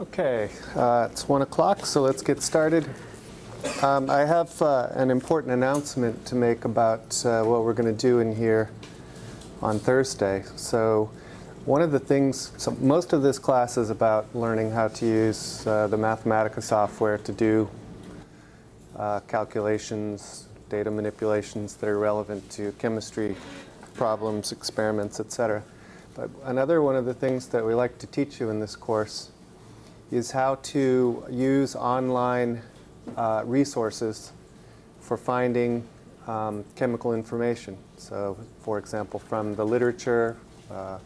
Okay, uh, it's 1 o'clock, so let's get started. Um, I have uh, an important announcement to make about uh, what we're going to do in here on Thursday. So one of the things, so most of this class is about learning how to use uh, the Mathematica software to do uh, calculations, data manipulations that are relevant to chemistry problems, experiments, etc. But another one of the things that we like to teach you in this course is how to use online uh, resources for finding um, chemical information. So, for example, from the literature uh,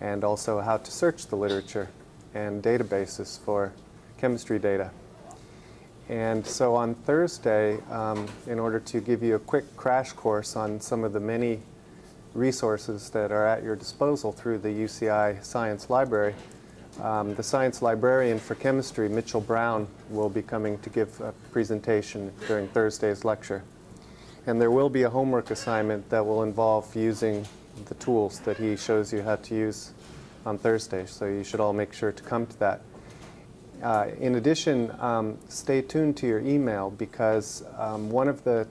and also how to search the literature and databases for chemistry data. And so on Thursday, um, in order to give you a quick crash course on some of the many resources that are at your disposal through the UCI Science Library, um, the science librarian for chemistry, Mitchell Brown, will be coming to give a presentation during Thursday's lecture. And there will be a homework assignment that will involve using the tools that he shows you how to use on Thursday. So you should all make sure to come to that. Uh, in addition, um, stay tuned to your email because um, one of the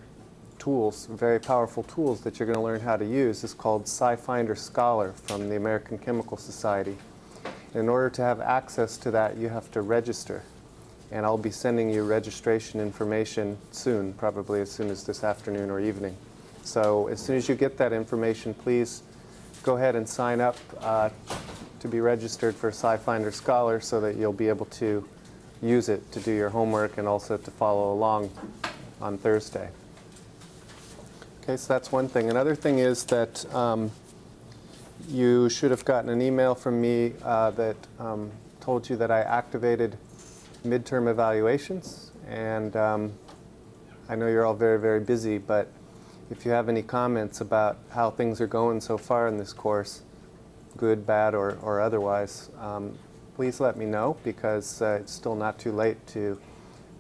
tools, very powerful tools that you're going to learn how to use is called SciFinder Scholar from the American Chemical Society. In order to have access to that, you have to register. And I'll be sending you registration information soon, probably as soon as this afternoon or evening. So as soon as you get that information, please go ahead and sign up uh, to be registered for SciFinder Scholar so that you'll be able to use it to do your homework and also to follow along on Thursday. Okay, so that's one thing. Another thing is that um, you should have gotten an email from me uh, that um, told you that I activated midterm evaluations. And um, I know you're all very, very busy, but if you have any comments about how things are going so far in this course, good, bad, or, or otherwise, um, please let me know because uh, it's still not too late to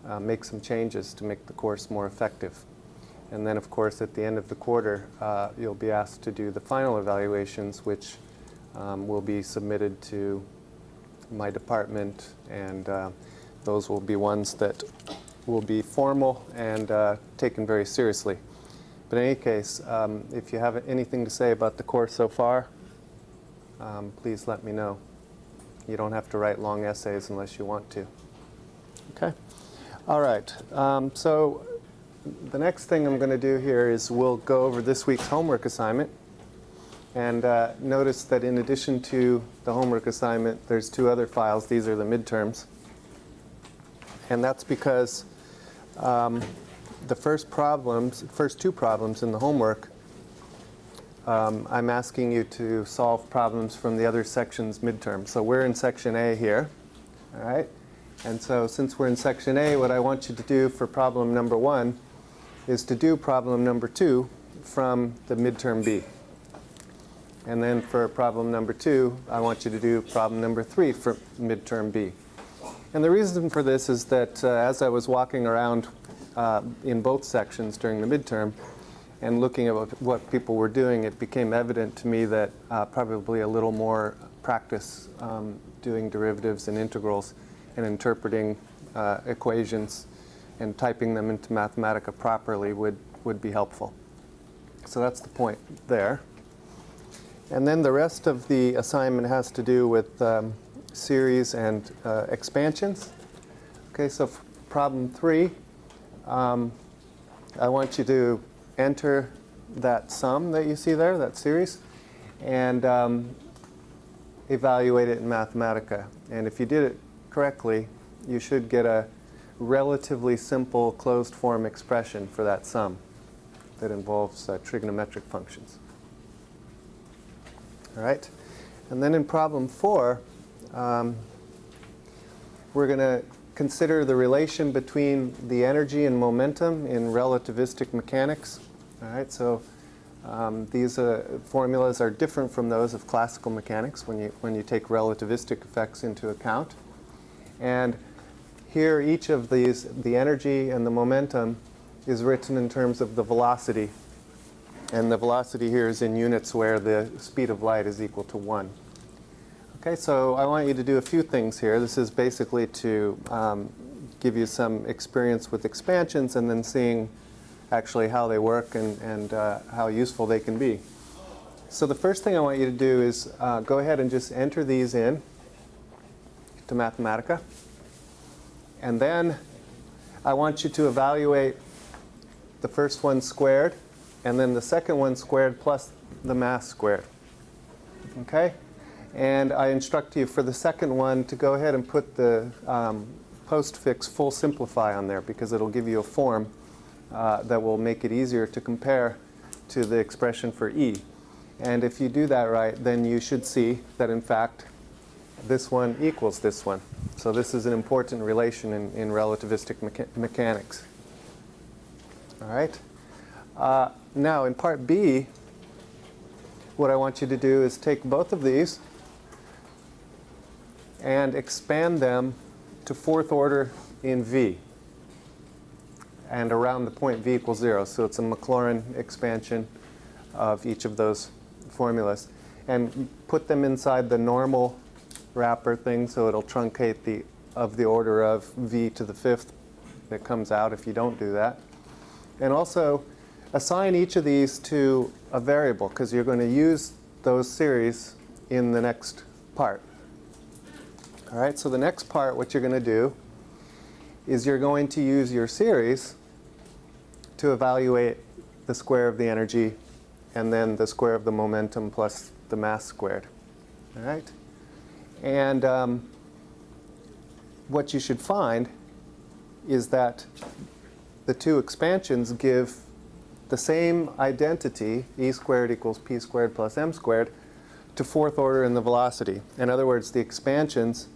uh, make some changes to make the course more effective. And then, of course, at the end of the quarter, uh, you'll be asked to do the final evaluations, which um, will be submitted to my department, and uh, those will be ones that will be formal and uh, taken very seriously. But in any case, um, if you have anything to say about the course so far, um, please let me know. You don't have to write long essays unless you want to. Okay? All right. Um, so the next thing I'm going to do here is we'll go over this week's homework assignment. And uh, notice that in addition to the homework assignment, there's two other files. These are the midterms. And that's because um, the first problems, first two problems in the homework, um, I'm asking you to solve problems from the other section's midterm. So we're in section A here, all right? And so since we're in section A, what I want you to do for problem number one is to do problem number two from the midterm B. And then for problem number two, I want you to do problem number three for midterm B. And the reason for this is that uh, as I was walking around uh, in both sections during the midterm and looking at what, people were doing, it became evident to me that uh, probably a little more practice um, doing derivatives and integrals and interpreting uh, equations and typing them into Mathematica properly would, would be helpful. So that's the point there. And then the rest of the assignment has to do with um, series and uh, expansions. Okay, so problem three, um, I want you to enter that sum that you see there, that series, and um, evaluate it in Mathematica. And if you did it correctly, you should get a relatively simple closed form expression for that sum that involves uh, trigonometric functions. All right, and then in problem four, um, we're going to consider the relation between the energy and momentum in relativistic mechanics. All right, so um, these uh, formulas are different from those of classical mechanics when you, when you take relativistic effects into account. And here, each of these, the energy and the momentum, is written in terms of the velocity. And the velocity here is in units where the speed of light is equal to 1. Okay, so I want you to do a few things here. This is basically to um, give you some experience with expansions and then seeing actually how they work and, and uh, how useful they can be. So the first thing I want you to do is uh, go ahead and just enter these in to Mathematica. And then I want you to evaluate the first one squared and then the second one squared plus the mass squared. Okay? And I instruct you for the second one to go ahead and put the um, postfix full simplify on there because it'll give you a form uh, that will make it easier to compare to the expression for E. And if you do that right, then you should see that in fact this one equals this one. So this is an important relation in, in relativistic mecha mechanics. All right? Uh, now in part B, what I want you to do is take both of these and expand them to fourth order in V and around the point V equals zero. So it's a Maclaurin expansion of each of those formulas. And put them inside the normal wrapper thing so it'll truncate the of the order of V to the fifth that comes out if you don't do that. And also assign each of these to a variable because you're going to use those series in the next part. All right, so the next part, what you're going to do is you're going to use your series to evaluate the square of the energy and then the square of the momentum plus the mass squared. All right? And um, what you should find is that the two expansions give the same identity, e squared equals p squared plus m squared, to fourth order in the velocity. In other words, the expansions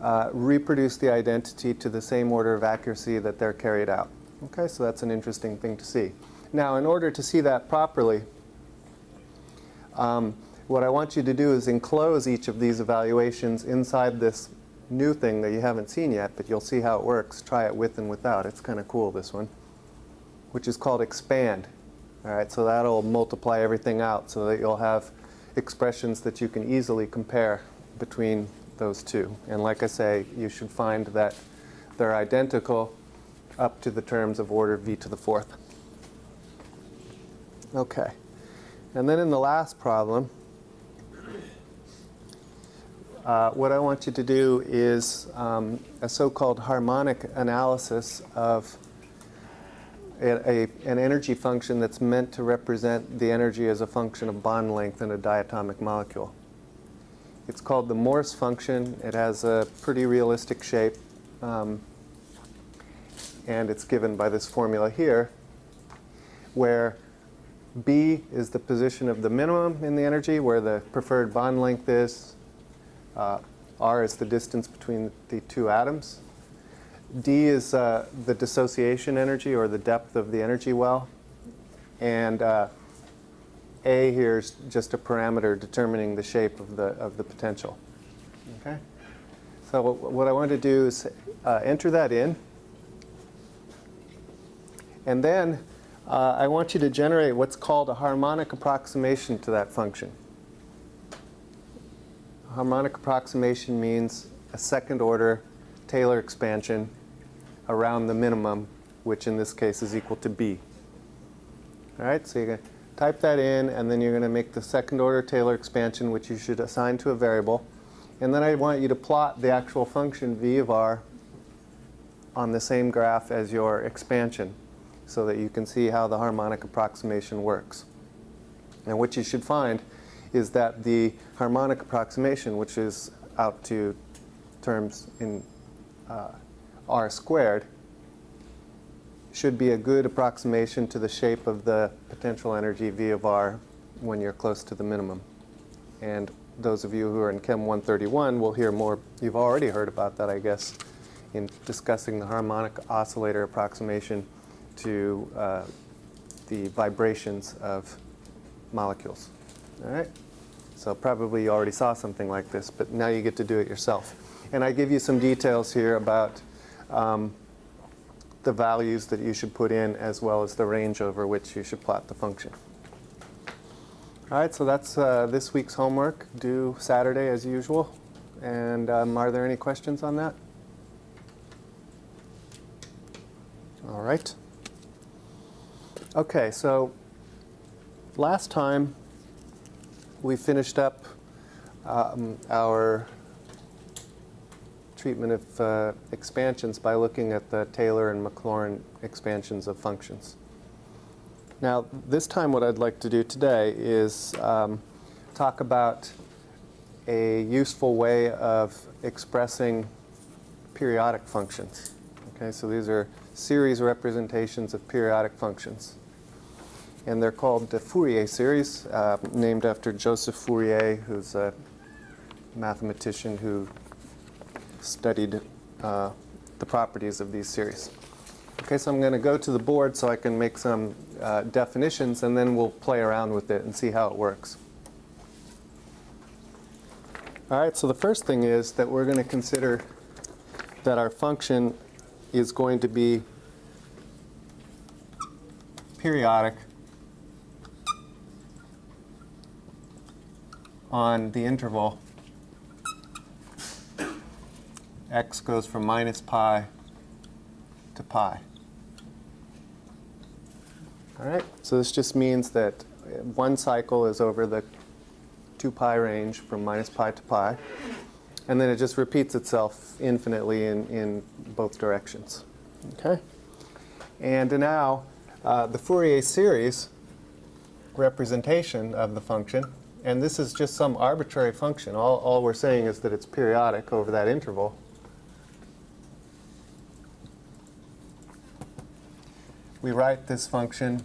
uh, reproduce the identity to the same order of accuracy that they're carried out. Okay, so that's an interesting thing to see. Now, in order to see that properly, um, what I want you to do is enclose each of these evaluations inside this new thing that you haven't seen yet, but you'll see how it works. Try it with and without. It's kind of cool, this one, which is called expand. All right, so that'll multiply everything out so that you'll have expressions that you can easily compare between those two. And like I say, you should find that they're identical up to the terms of order v to the fourth. Okay. And then in the last problem, uh, what I want you to do is um, a so-called harmonic analysis of a, a, an energy function that's meant to represent the energy as a function of bond length in a diatomic molecule. It's called the Morse function. It has a pretty realistic shape. Um, and it's given by this formula here, where B is the position of the minimum in the energy, where the preferred bond length is. Uh, R is the distance between the two atoms. D is uh, the dissociation energy, or the depth of the energy well. And uh, a here is just a parameter determining the shape of the, of the potential. Okay? So what I want to do is uh, enter that in. And then uh, I want you to generate what's called a harmonic approximation to that function. Harmonic approximation means a second order Taylor expansion around the minimum, which in this case is equal to B. All right, so you're going to type that in, and then you're going to make the second order Taylor expansion, which you should assign to a variable. And then I want you to plot the actual function v of r on the same graph as your expansion so that you can see how the harmonic approximation works. And what you should find is that the harmonic approximation, which is out to terms in uh, r squared, should be a good approximation to the shape of the potential energy V of R when you're close to the minimum. And those of you who are in Chem 131 will hear more. You've already heard about that, I guess, in discussing the harmonic oscillator approximation to uh, the vibrations of molecules. All right? So probably you already saw something like this, but now you get to do it yourself. And I give you some details here about um, the values that you should put in as well as the range over which you should plot the function. All right, so that's uh, this week's homework due Saturday as usual. And um, are there any questions on that? All right. Okay, so last time we finished up um, our treatment of uh, expansions by looking at the Taylor and Maclaurin expansions of functions. Now, this time what I'd like to do today is um, talk about a useful way of expressing periodic functions. Okay, so these are series representations of periodic functions. And they're called the Fourier series, uh, named after Joseph Fourier, who's a mathematician who studied uh, the properties of these series. Okay, so I'm going to go to the board so I can make some uh, definitions, and then we'll play around with it and see how it works. All right, so the first thing is that we're going to consider that our function is going to be periodic on the interval x goes from minus pi to pi. All right, so this just means that one cycle is over the 2 pi range from minus pi to pi, and then it just repeats itself infinitely in, in both directions. Okay? And now, uh, the Fourier series representation of the function, and this is just some arbitrary function. All, all we're saying is that it's periodic over that interval. we write this function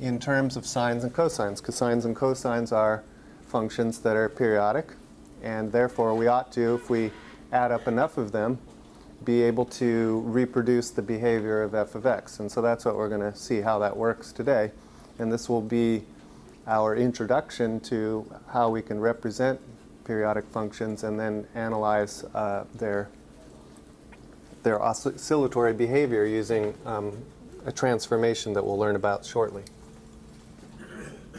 in terms of sines and cosines, because sines and cosines are functions that are periodic, and therefore we ought to, if we add up enough of them, be able to reproduce the behavior of f of x. And so that's what we're going to see how that works today. And this will be our introduction to how we can represent periodic functions and then analyze uh, their, their oscillatory behavior using um, a transformation that we'll learn about shortly.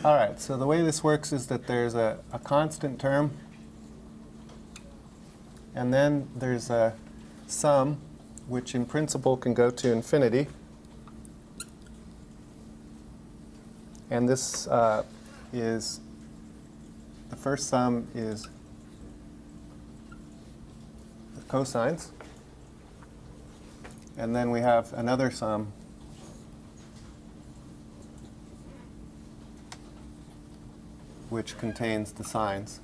All right, so the way this works is that there's a, a constant term, and then there's a sum, which in principle can go to infinity. And this uh, is, the first sum is the cosines. And then we have another sum which contains the sines.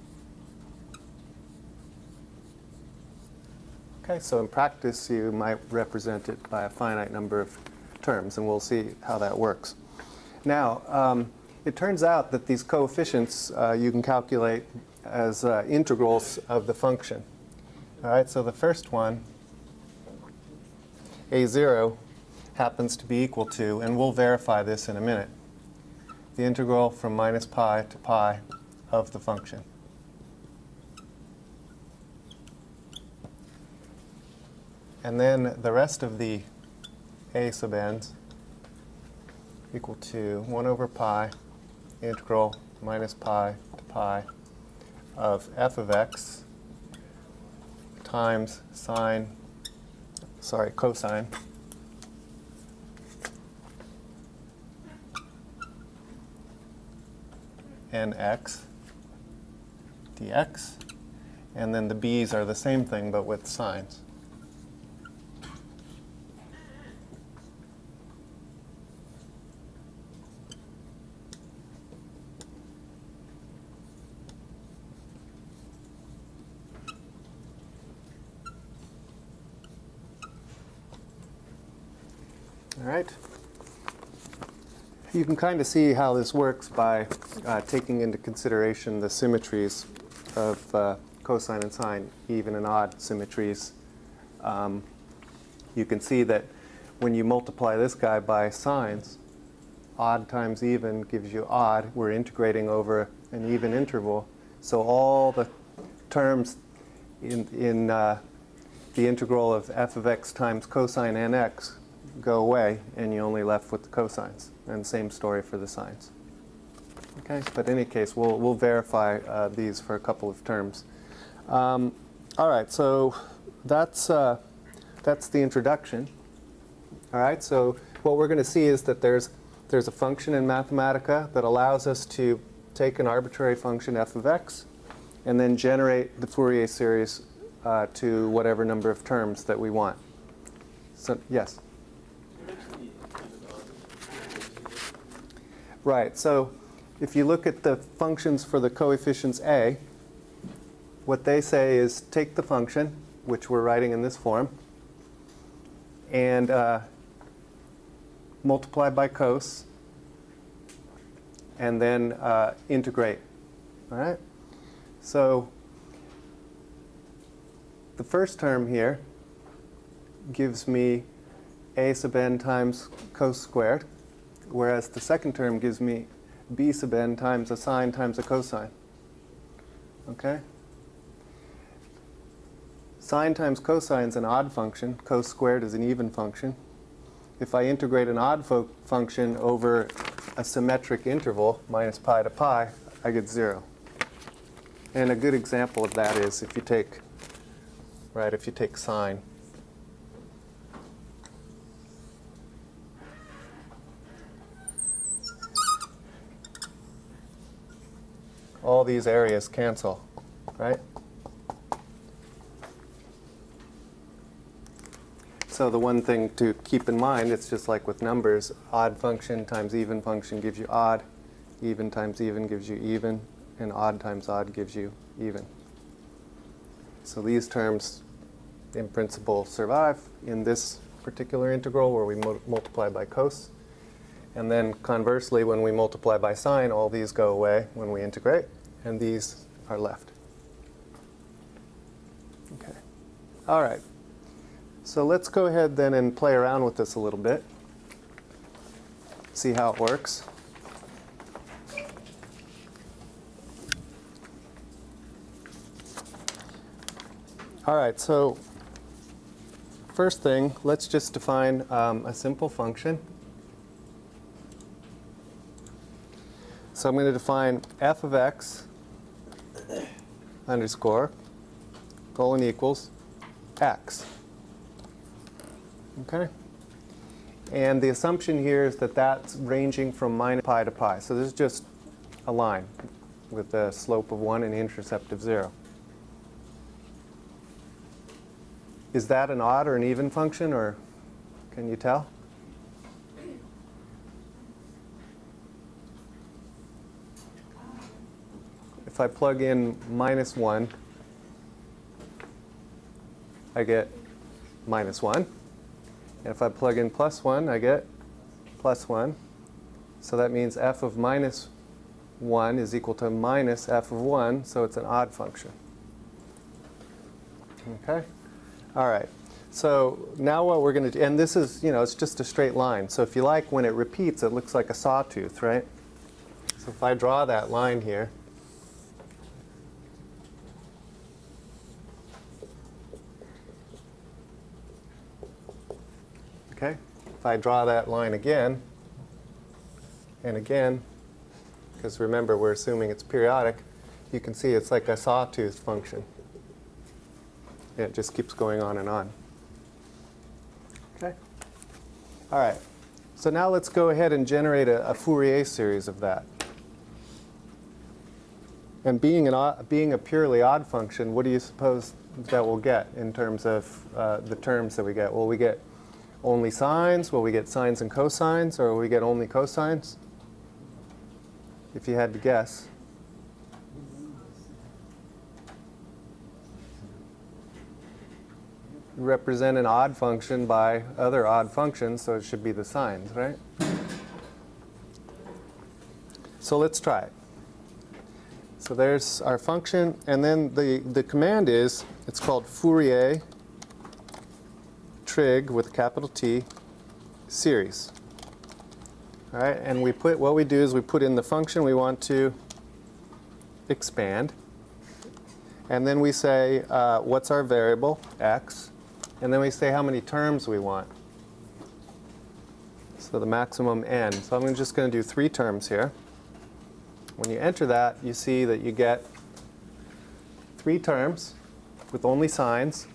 Okay, so in practice you might represent it by a finite number of terms, and we'll see how that works. Now, um, it turns out that these coefficients uh, you can calculate as uh, integrals of the function. All right, so the first one, a0, happens to be equal to, and we'll verify this in a minute, the integral from minus pi to pi of the function. And then the rest of the a sub n's equal to 1 over pi integral minus pi to pi of f of x times sine, sorry, cosine nx dx. And then the b's are the same thing, but with sines. All right. You can kind of see how this works by uh, taking into consideration the symmetries of uh, cosine and sine, even and odd symmetries. Um, you can see that when you multiply this guy by sines, odd times even gives you odd. We're integrating over an even interval. So all the terms in, in uh, the integral of f of x times cosine nx go away, and you're only left with the cosines. And same story for the sines. Okay, but in any case, we'll, we'll verify uh, these for a couple of terms. Um, all right, so that's, uh, that's the introduction. All right, so what we're going to see is that there's, there's a function in Mathematica that allows us to take an arbitrary function f of x and then generate the Fourier series uh, to whatever number of terms that we want. So, yes? Right, so if you look at the functions for the coefficients a, what they say is take the function, which we're writing in this form, and uh, multiply by cos, and then uh, integrate. All right? So the first term here gives me a sub n times cos squared, whereas the second term gives me b sub n times a sine times a cosine. Okay? Sine times cosine is an odd function. Cos squared is an even function. If I integrate an odd function over a symmetric interval, minus pi to pi, I get 0. And a good example of that is if you take, right, if you take sine. All these areas cancel, right? So the one thing to keep in mind, it's just like with numbers, odd function times even function gives you odd, even times even gives you even, and odd times odd gives you even. So these terms, in principle, survive in this particular integral where we mu multiply by cos. And then conversely, when we multiply by sine, all these go away when we integrate, and these are left. Okay. All right. So let's go ahead then and play around with this a little bit. See how it works. All right, so first thing, let's just define um, a simple function. So I'm going to define f of x underscore colon equals x. Okay? And the assumption here is that that's ranging from minus pi to pi. So this is just a line with a slope of 1 and intercept of 0. Is that an odd or an even function, or can you tell? If I plug in minus 1, I get minus 1. And if I plug in plus 1, I get plus 1. So that means f of minus 1 is equal to minus f of 1, so it's an odd function. Okay? All right. So now what we're going to do, and this is, you know, it's just a straight line. So if you like, when it repeats, it looks like a sawtooth, right? So if I draw that line here, Okay? If I draw that line again, and again, because remember we're assuming it's periodic, you can see it's like a sawtooth function. It just keeps going on and on. Okay? All right. So now let's go ahead and generate a, a Fourier series of that. And being, an odd, being a purely odd function, what do you suppose that we'll get in terms of uh, the terms that we get? Well, we get only sines? Will we get sines and cosines, or will we get only cosines? If you had to guess. represent an odd function by other odd functions, so it should be the sines, right? So let's try it. So there's our function, and then the, the command is, it's called Fourier trig with a capital T series. All right, and we put what we do is we put in the function we want to expand, and then we say uh, what's our variable x, and then we say how many terms we want. So the maximum n. So I'm just going to do three terms here. When you enter that, you see that you get three terms with only sines.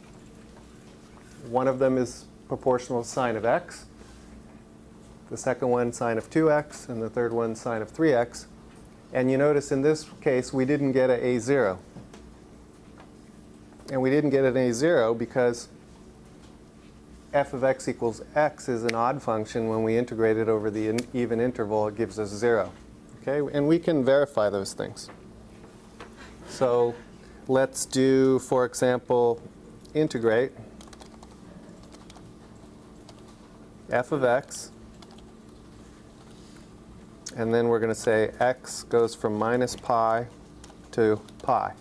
One of them is proportional to sine of x. The second one sine of 2x, and the third one sine of 3x. And you notice in this case we didn't get a a0. And we didn't get an a0 because f of x equals x is an odd function. When we integrate it over the in even interval, it gives us 0. Okay? And we can verify those things. So let's do, for example, integrate f of x. And then we're going to say x goes from minus pi to pi.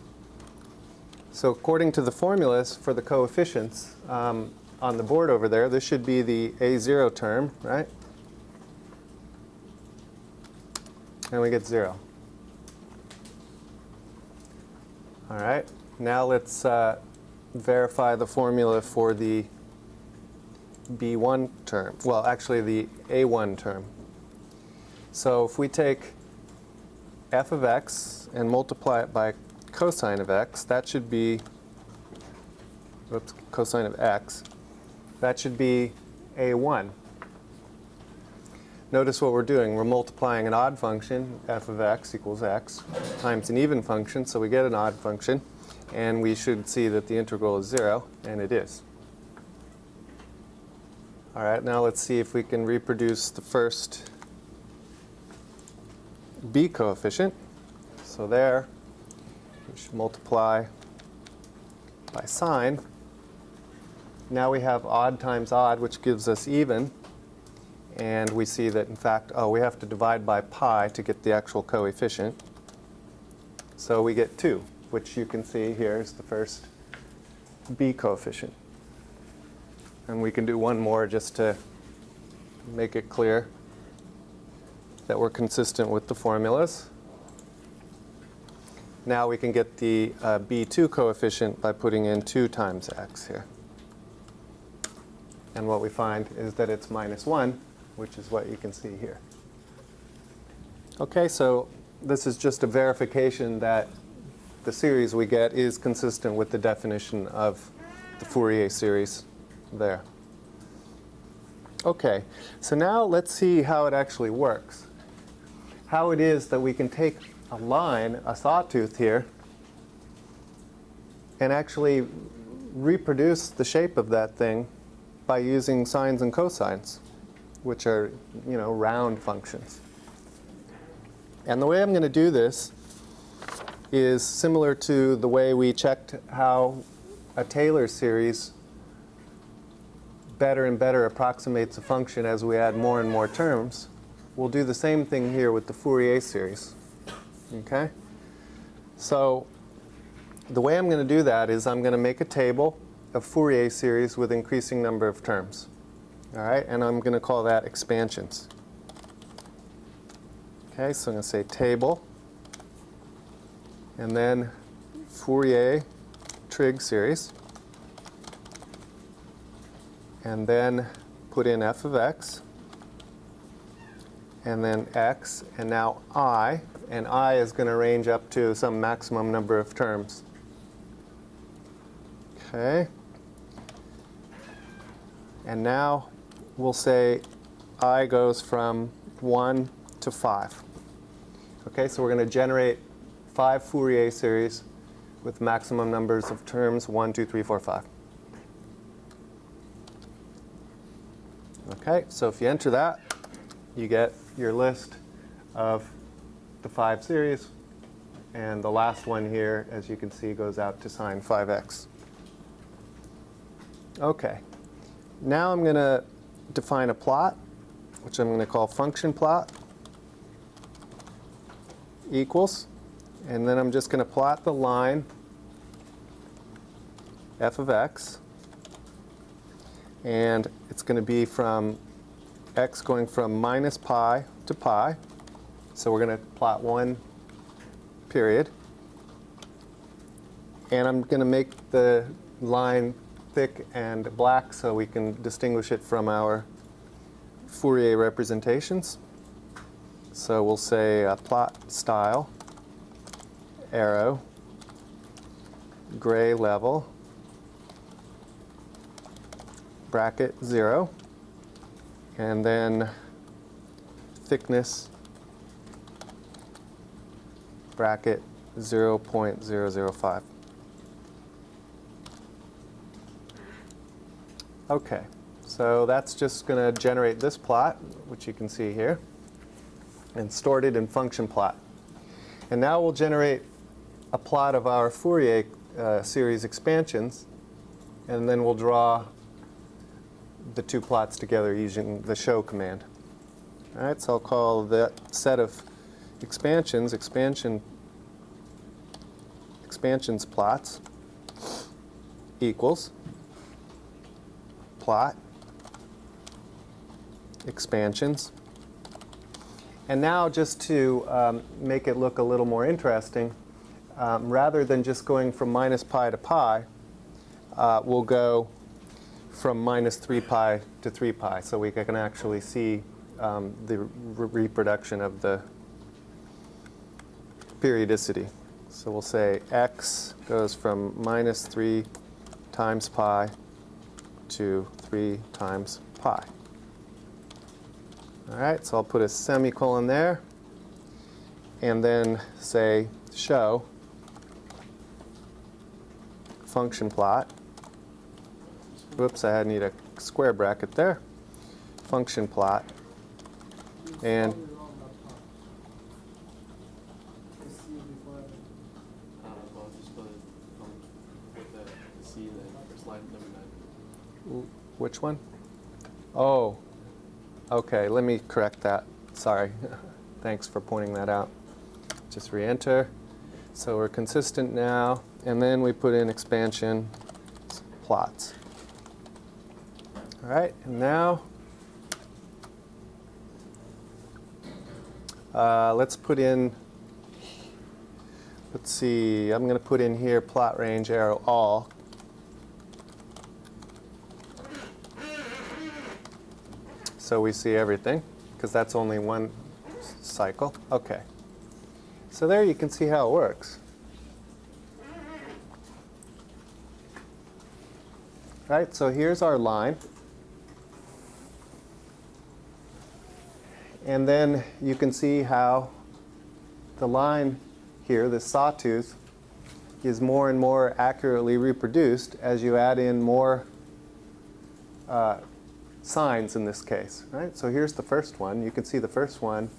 So according to the formulas for the coefficients um, on the board over there, this should be the a0 term, right? And we get 0. All right, now let's uh, verify the formula for the b1 term. Well, actually the a1 term. So if we take f of x and multiply it by cosine of x, that should be, oops, cosine of x, that should be a1. Notice what we're doing. We're multiplying an odd function, f of x equals x, times an even function, so we get an odd function. And we should see that the integral is 0, and it is. All right, now let's see if we can reproduce the first b coefficient. So there, we should multiply by sine. Now we have odd times odd, which gives us even. And we see that, in fact, oh, we have to divide by pi to get the actual coefficient. So we get 2, which you can see here is the first b coefficient. And we can do one more just to make it clear that we're consistent with the formulas. Now we can get the uh, b2 coefficient by putting in 2 times x here. And what we find is that it's minus 1, which is what you can see here. Okay, so this is just a verification that the series we get is consistent with the definition of the Fourier series there. Okay, so now let's see how it actually works. How it is that we can take a line, a sawtooth here, and actually reproduce the shape of that thing by using sines and cosines, which are, you know, round functions. And the way I'm going to do this is similar to the way we checked how a Taylor series better and better approximates a function as we add more and more terms. We'll do the same thing here with the Fourier series. Okay? So the way I'm going to do that is I'm going to make a table of Fourier series with increasing number of terms. All right? And I'm going to call that expansions. Okay, so I'm going to say table, and then Fourier trig series and then put in f of x, and then x, and now i, and i is going to range up to some maximum number of terms. Okay. And now we'll say i goes from 1 to 5. Okay, so we're going to generate five Fourier series with maximum numbers of terms 1, 2, 3, 4, 5. Okay, so if you enter that, you get your list of the five series. And the last one here, as you can see, goes out to sine 5x. Okay, now I'm going to define a plot, which I'm going to call function plot equals. And then I'm just going to plot the line f of x and it's going to be from x going from minus pi to pi. So we're going to plot one period. And I'm going to make the line thick and black so we can distinguish it from our Fourier representations. So we'll say uh, plot style, arrow, gray level, bracket 0, and then thickness bracket 0.005. Okay, so that's just going to generate this plot, which you can see here, and stored it in function plot. And now we'll generate a plot of our Fourier uh, series expansions, and then we'll draw the two plots together using the show command. All right, so I'll call that set of expansions expansion expansions plots equals plot expansions. And now just to um, make it look a little more interesting, um, rather than just going from minus pi to pi, uh, we'll go from minus 3 pi to 3 pi. So we can actually see um, the re reproduction of the periodicity. So we'll say x goes from minus 3 times pi to 3 times pi. All right, so I'll put a semicolon there and then say show function plot. Whoops, I need a square bracket there. Function plot. And which one? Oh, okay, let me correct that. Sorry. Thanks for pointing that out. Just re-enter. So we're consistent now, and then we put in expansion plots. All right, and now uh, let's put in, let's see, I'm going to put in here plot range arrow all. So we see everything, because that's only one cycle. Okay. So there you can see how it works. Right, so here's our line. And then you can see how the line here, the sawtooth, is more and more accurately reproduced as you add in more uh, sines in this case. Right? So here's the first one. You can see the first one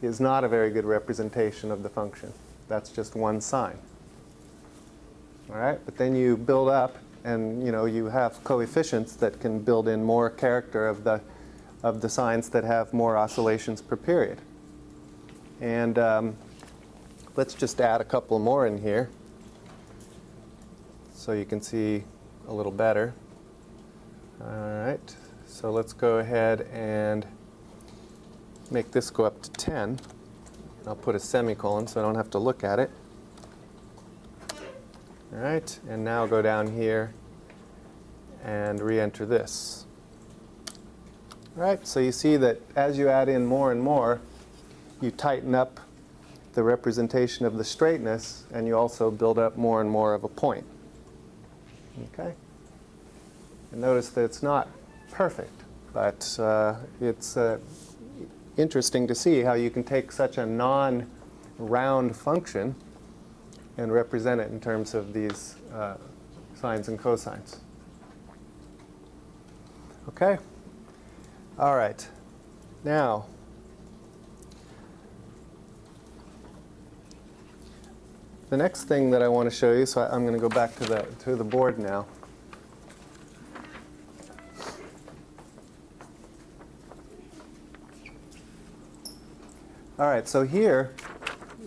is not a very good representation of the function. That's just one sine. All right, but then you build up, and you know you have coefficients that can build in more character of the of the sines that have more oscillations per period. And um, let's just add a couple more in here, so you can see a little better. All right, so let's go ahead and make this go up to 10. I'll put a semicolon so I don't have to look at it. All right, and now go down here and re-enter this. Right, so you see that as you add in more and more, you tighten up the representation of the straightness, and you also build up more and more of a point. Okay? And notice that it's not perfect, but uh, it's uh, interesting to see how you can take such a non-round function and represent it in terms of these uh, sines and cosines. Okay? All right. Now, the next thing that I want to show you, so I, I'm going to go back to the, to the board now. All right, so here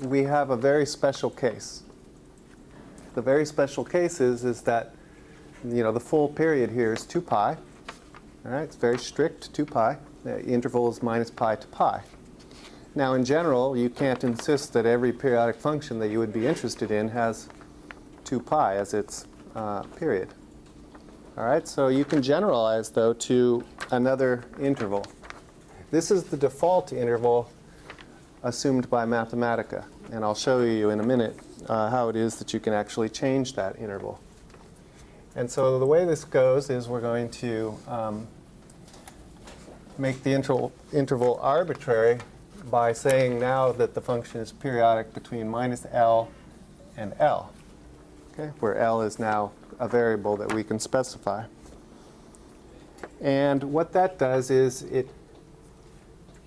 we have a very special case. The very special case is, is that you know, the full period here is 2 pi. All right, it's very strict, 2 pi. The interval is minus pi to pi. Now, in general, you can't insist that every periodic function that you would be interested in has 2 pi as its uh, period. All right, so you can generalize, though, to another interval. This is the default interval assumed by Mathematica, and I'll show you in a minute uh, how it is that you can actually change that interval. And so the way this goes is we're going to um, make the interval, interval arbitrary by saying now that the function is periodic between minus L and L, okay, where L is now a variable that we can specify. And what that does is it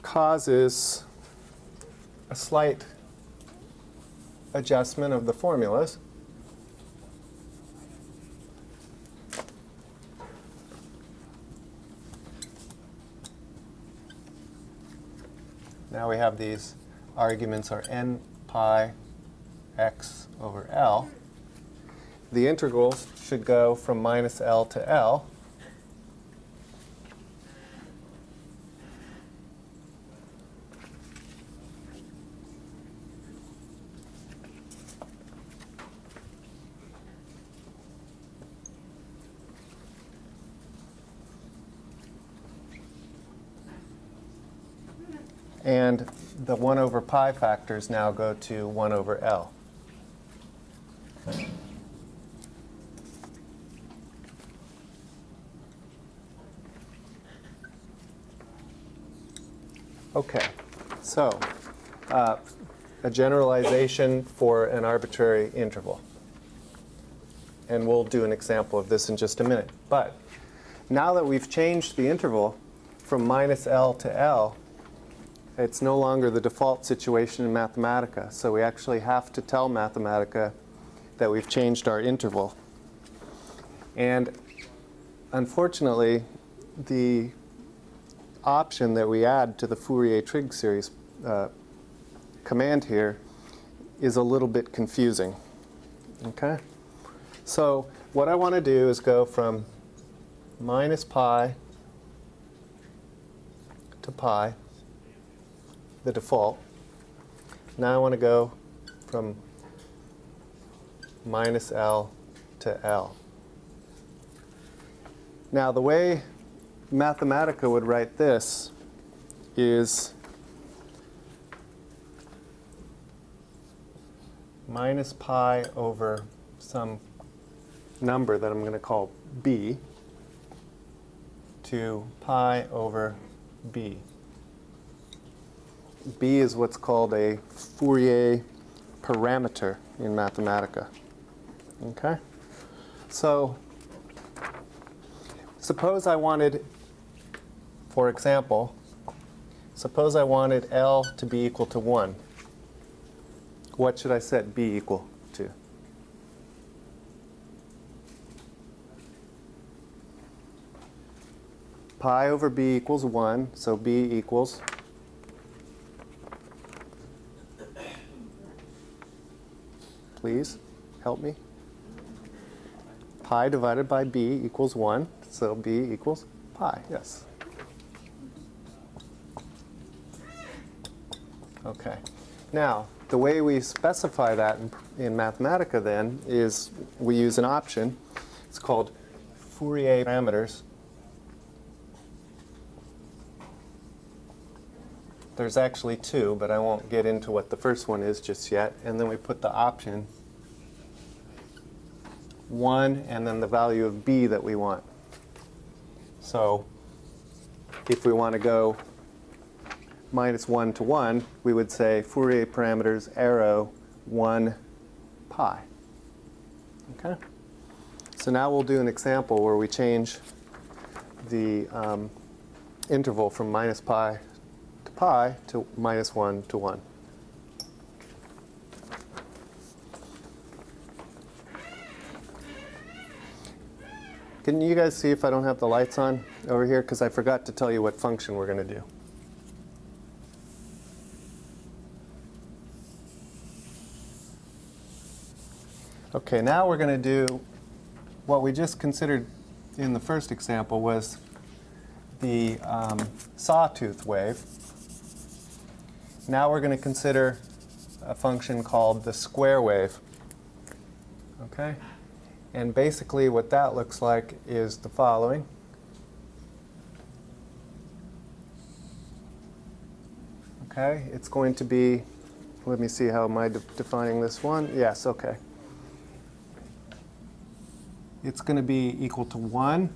causes a slight adjustment of the formulas. Now we have these arguments are n pi x over L. The integrals should go from minus L to L. And the 1 over pi factors now go to 1 over L. Okay, so uh, a generalization for an arbitrary interval. And we'll do an example of this in just a minute. But now that we've changed the interval from minus L to L, it's no longer the default situation in Mathematica. So we actually have to tell Mathematica that we've changed our interval. And unfortunately, the option that we add to the Fourier trig series uh, command here is a little bit confusing. Okay? So what I want to do is go from minus pi to pi, the default. Now I want to go from minus L to L. Now the way Mathematica would write this is minus pi over some number that I'm going to call b to pi over b. b is what's called a Fourier parameter in Mathematica. Okay? So suppose I wanted, for example, suppose I wanted L to be equal to 1. What should I set B equal to? Pi over B equals 1, so B equals Please help me. Pi divided by B equals 1, so B equals pi, yes. Okay. Now, the way we specify that in, in Mathematica then is we use an option. It's called Fourier parameters. There's actually two, but I won't get into what the first one is just yet. And then we put the option 1 and then the value of b that we want. So if we want to go minus 1 to 1, we would say Fourier parameters arrow 1 pi. Okay? So now we'll do an example where we change the um, interval from minus pi to pi to minus 1 to 1. Can you guys see if I don't have the lights on over here? Because I forgot to tell you what function we're going to do. Okay, now we're going to do what we just considered in the first example was the um, sawtooth wave. Now we're going to consider a function called the square wave. Okay? And basically what that looks like is the following. Okay, it's going to be, let me see how am I de defining this one. Yes, okay. it's going to be equal to 1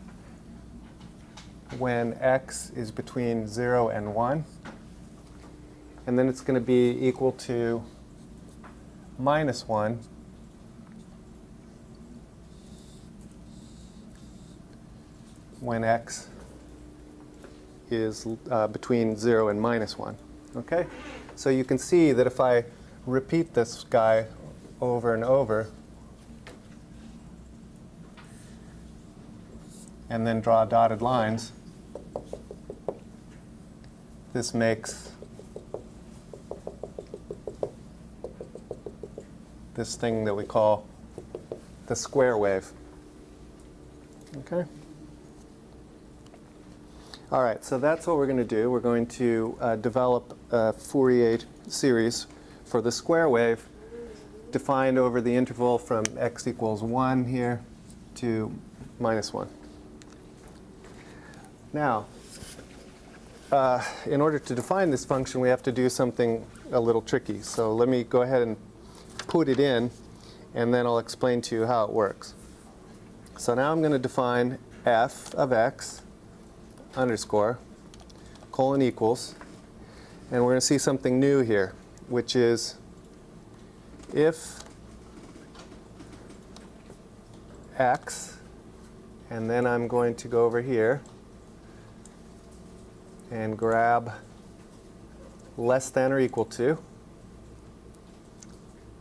when x is between 0 and 1. And then it's going to be equal to minus 1 when x is uh, between 0 and minus 1. Okay? So you can see that if I repeat this guy over and over, and then draw dotted lines, this makes this thing that we call the square wave. Okay? All right, so that's what we're going to do. We're going to uh, develop a Fourier series for the square wave defined over the interval from x equals 1 here to minus 1. Now, uh, in order to define this function, we have to do something a little tricky. So let me go ahead and put it in, and then I'll explain to you how it works. So now I'm going to define f of x underscore colon equals, and we're going to see something new here, which is if x, and then I'm going to go over here and grab less than or equal to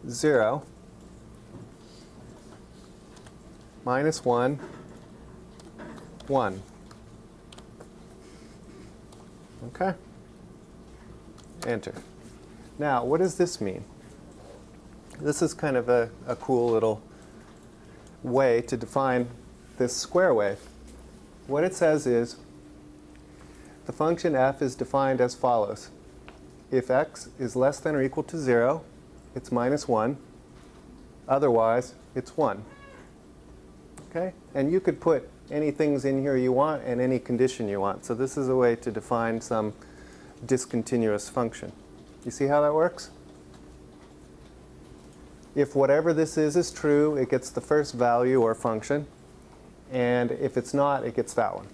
0 minus 1 1 okay enter now what does this mean this is kind of a, a cool little way to define this square wave what it says is the function f is defined as follows. If x is less than or equal to 0, it's minus 1. Otherwise, it's 1. Okay? And you could put any things in here you want and any condition you want. So this is a way to define some discontinuous function. You see how that works? If whatever this is is true, it gets the first value or function. And if it's not, it gets that one.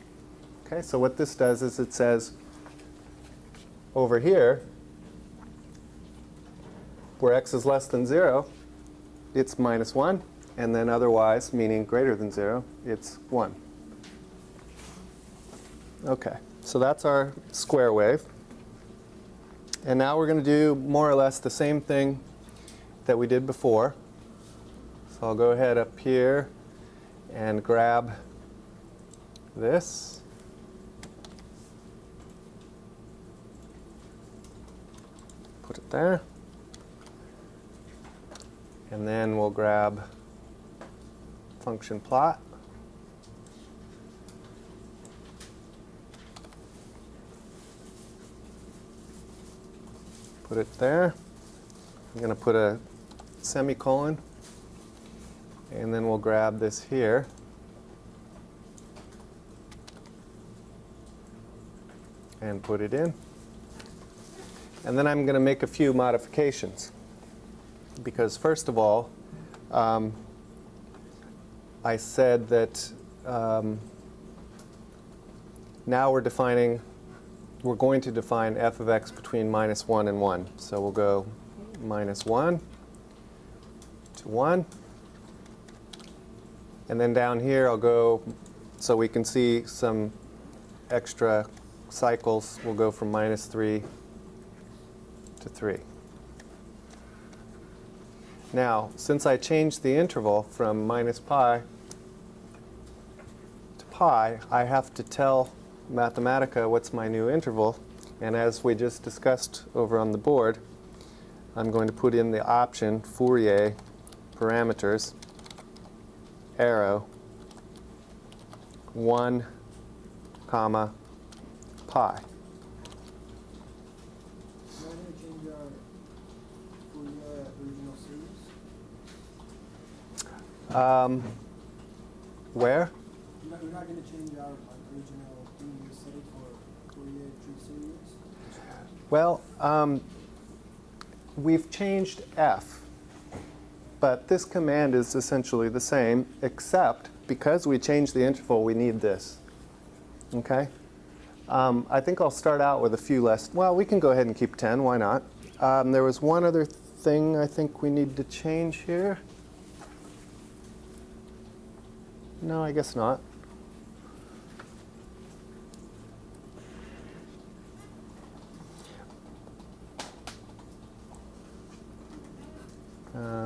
Okay, so what this does is it says over here, where x is less than 0, it's minus 1. And then otherwise, meaning greater than 0, it's 1. Okay, so that's our square wave. And now we're going to do more or less the same thing that we did before. So I'll go ahead up here and grab this. Put it there. And then we'll grab function plot. Put it there. I'm going to put a semicolon. And then we'll grab this here. And put it in. And then I'm going to make a few modifications. Because first of all, um, I said that um, now we're defining, we're going to define f of x between minus 1 and 1. So we'll go minus 1 to 1. And then down here I'll go, so we can see some extra cycles. We'll go from minus 3 to 3. Now, since I changed the interval from minus pi to pi, I have to tell Mathematica what's my new interval. And as we just discussed over on the board, I'm going to put in the option Fourier parameters arrow 1 comma pi. We're not gonna change our Fourier original series. Um, where? We're not, not gonna change our original thing we set it for Fourier trig series. Well, um, we've changed f, but this command is essentially the same, except because we changed the interval, we need this. Okay? Um, I think I'll start out with a few less. Well, we can go ahead and keep 10. Why not? Um, there was one other thing I think we need to change here. No, I guess not.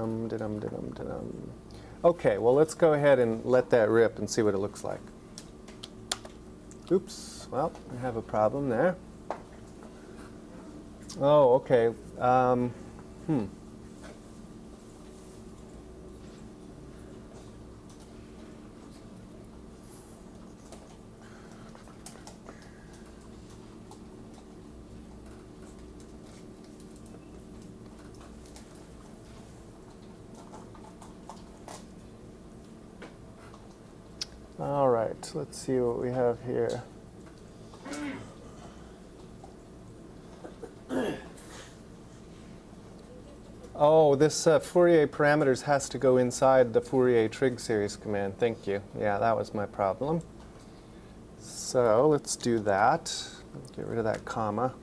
Um, da-dum, da-dum, da-dum. Okay, well, let's go ahead and let that rip and see what it looks like. Oops, well, I have a problem there. Oh, okay. Um, hmm. All right, let's see what we have here. Oh, this uh, Fourier parameters has to go inside the Fourier trig series command. Thank you. Yeah, that was my problem. So let's do that. Get rid of that comma.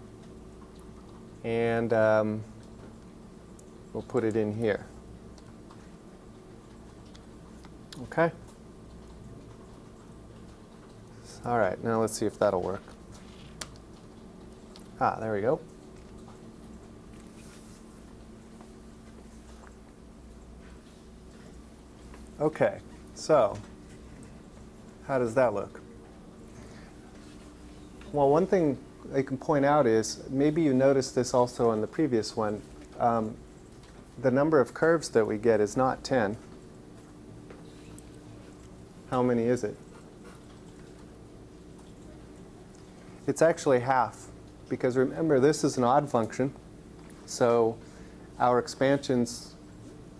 And um, we'll put it in here. Okay. All right, now let's see if that'll work. Ah, there we go. Okay, so how does that look? Well, one thing I can point out is maybe you noticed this also on the previous one. Um, the number of curves that we get is not 10. How many is it? It's actually half, because remember, this is an odd function, so our expansions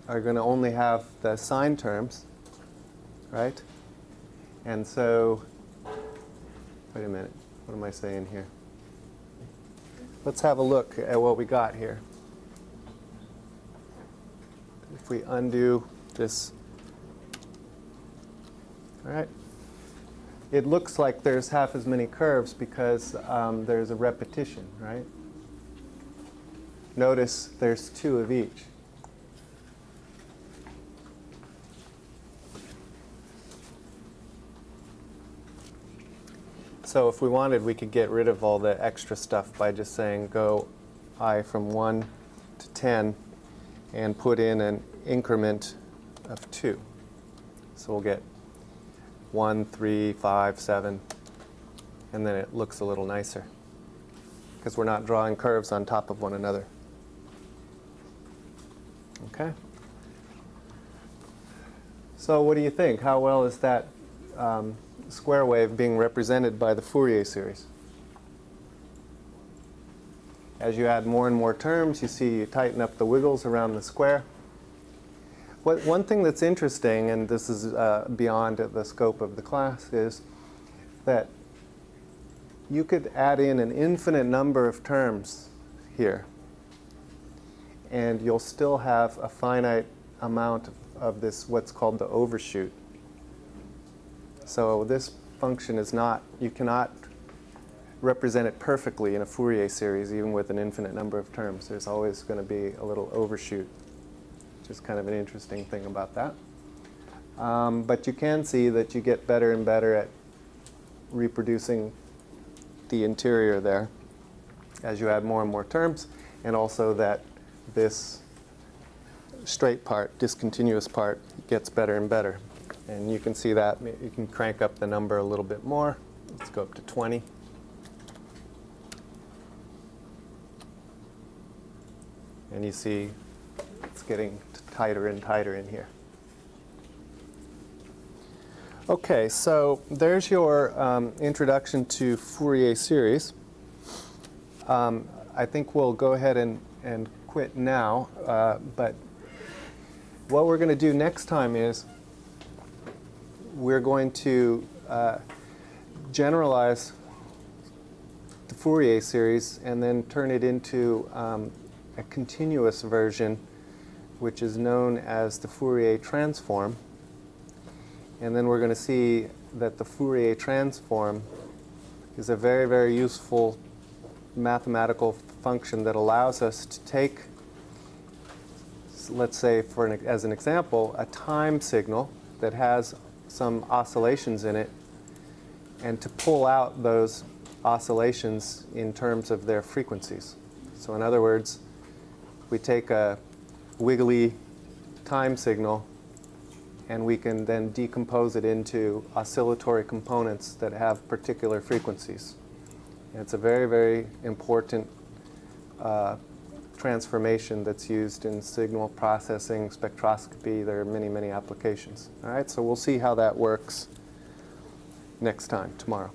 are going to only have the sine terms, right? And so, wait a minute, what am I saying here? Let's have a look at what we got here. If we undo this, all right, it looks like there's half as many curves because um, there's a repetition, right? Notice there's two of each. So if we wanted, we could get rid of all the extra stuff by just saying go i from 1 to 10 and put in an increment of 2. So we'll get 1, 3, 5, 7, and then it looks a little nicer because we're not drawing curves on top of one another. Okay? So what do you think? How well is that um, square wave being represented by the Fourier series? As you add more and more terms, you see you tighten up the wiggles around the square. What, one thing that's interesting, and this is uh, beyond the scope of the class, is that you could add in an infinite number of terms here, and you'll still have a finite amount of, of this, what's called the overshoot. So this function is not, you cannot represent it perfectly in a Fourier series, even with an infinite number of terms. There's always going to be a little overshoot, which is kind of an interesting thing about that. Um, but you can see that you get better and better at reproducing the interior there as you add more and more terms, and also that this straight part, discontinuous part, gets better and better. And you can see that. You can crank up the number a little bit more. Let's go up to 20. And you see it's getting tighter and tighter in here. Okay, so there's your um, introduction to Fourier series. Um, I think we'll go ahead and, and quit now, uh, but what we're going to do next time is we're going to uh, generalize the Fourier series and then turn it into um, a continuous version which is known as the Fourier transform. And then we're going to see that the Fourier transform is a very, very useful mathematical function that allows us to take, let's say, for an, as an example, a time signal that has some oscillations in it, and to pull out those oscillations in terms of their frequencies. So in other words, we take a wiggly time signal and we can then decompose it into oscillatory components that have particular frequencies. And it's a very, very important uh, transformation that's used in signal processing, spectroscopy. There are many, many applications. All right, so we'll see how that works next time, tomorrow.